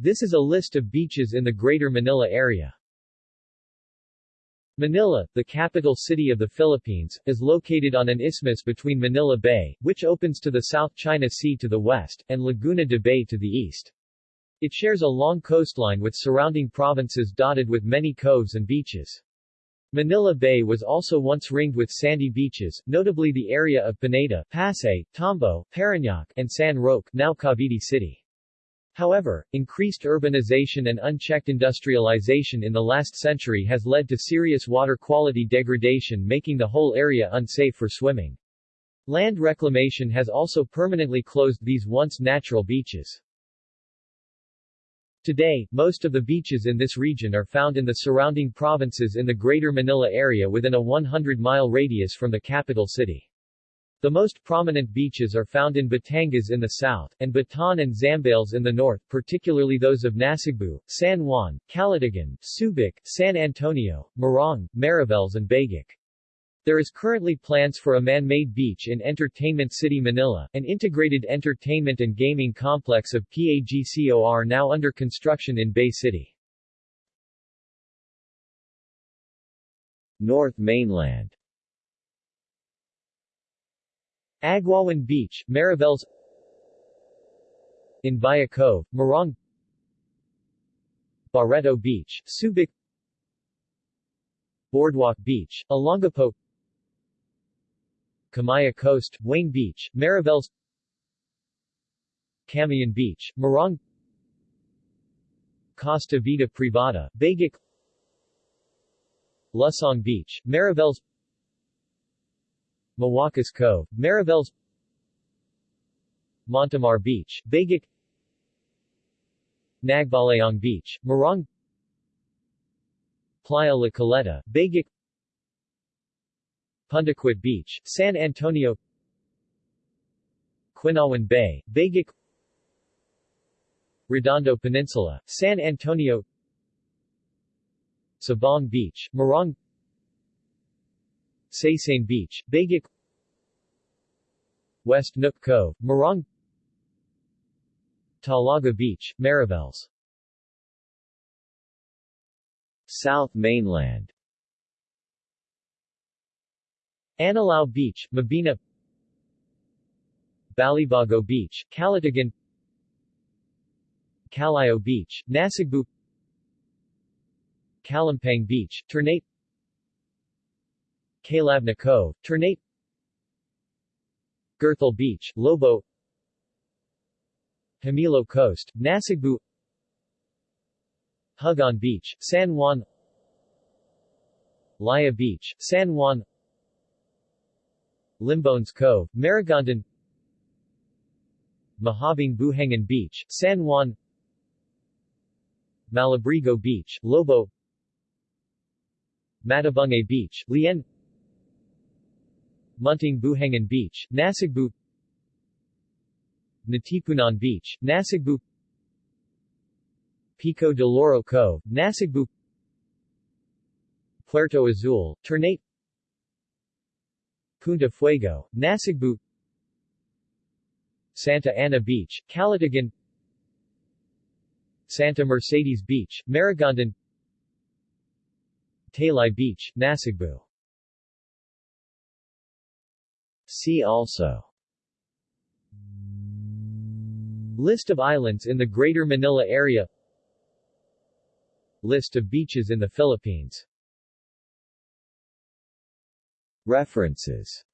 This is a list of beaches in the Greater Manila area. Manila, the capital city of the Philippines, is located on an isthmus between Manila Bay, which opens to the South China Sea to the west, and Laguna de Bay to the east. It shares a long coastline with surrounding provinces dotted with many coves and beaches. Manila Bay was also once ringed with sandy beaches, notably the area of Pineda, Pasay, Tambo, Parañaque, and San Roque, now Cavite City. However, increased urbanization and unchecked industrialization in the last century has led to serious water quality degradation making the whole area unsafe for swimming. Land reclamation has also permanently closed these once natural beaches. Today, most of the beaches in this region are found in the surrounding provinces in the Greater Manila area within a 100-mile radius from the capital city. The most prominent beaches are found in Batangas in the south, and Bataan and Zambales in the north, particularly those of Nasugbu, San Juan, Calatagan, Subic, San Antonio, Morong, Mariveles and Bagac. There is currently plans for a man-made beach in Entertainment City Manila, an integrated entertainment and gaming complex of PAGCOR now under construction in Bay City. North Mainland Agwawan Beach, Mariveles Anvaya Cove, Morong Barreto Beach, Subic Boardwalk Beach, Olongapo Kamaya Coast, Wayne Beach, Mariveles Camayan Beach, Morong Costa Vida Privada, Bagac Lusong Beach, Mariveles Mawacas Cove, Mariveles Montemar Beach, Bagac Nagbalayong Beach, Morong Playa La Caleta, Bagac Pundaquit Beach, San Antonio Quinawan Bay, Bagac Redondo Peninsula, San Antonio Sabong Beach, Morong Saysain Beach, Bagac West Nook Cove, Morong Talaga Beach, Mariveles South Mainland Anilao Beach, Mabini Balibago Beach, Calatagan Calayo Beach, Nasugbu Kalampang Beach, Ternate Calabna Cove, Ternate Gerthel Beach, Lobo Hamilo Coast, Nasugbu Hugon Beach, San Juan Laya Beach, San Juan Limbones Cove, Maragondon Mahabang Buhangan Beach, San Juan Malabrigo Beach, Lobo Matabungkay Beach, Lian Munting Buhangan Beach, Nasugbu Natipunan Beach, Nasugbu Pico de Loro Cove, Nasugbu Puerto Azul, Ternate Punta Fuego, Nasugbu Santa Ana Beach, Calatagan Santa Mercedes Beach, Maragondon Talay Beach, Nasugbu See also. List of islands in the Greater Manila area. List of beaches in the Philippines. References